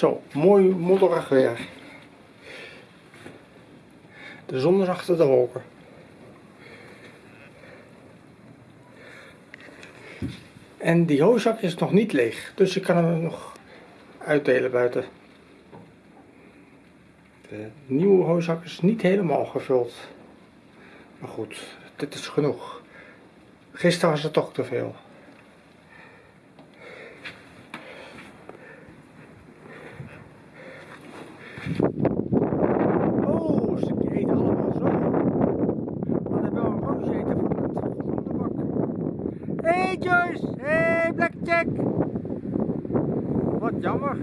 Zo, mooi modderig weer. De zon is achter de wolken. En die hooizak is nog niet leeg, dus ik kan hem nog uitdelen buiten. De nieuwe hooizak is niet helemaal gevuld. Maar goed, dit is genoeg. Gisteren was het toch te veel. Hey Joyce, hey Blackjack. Wat jammer.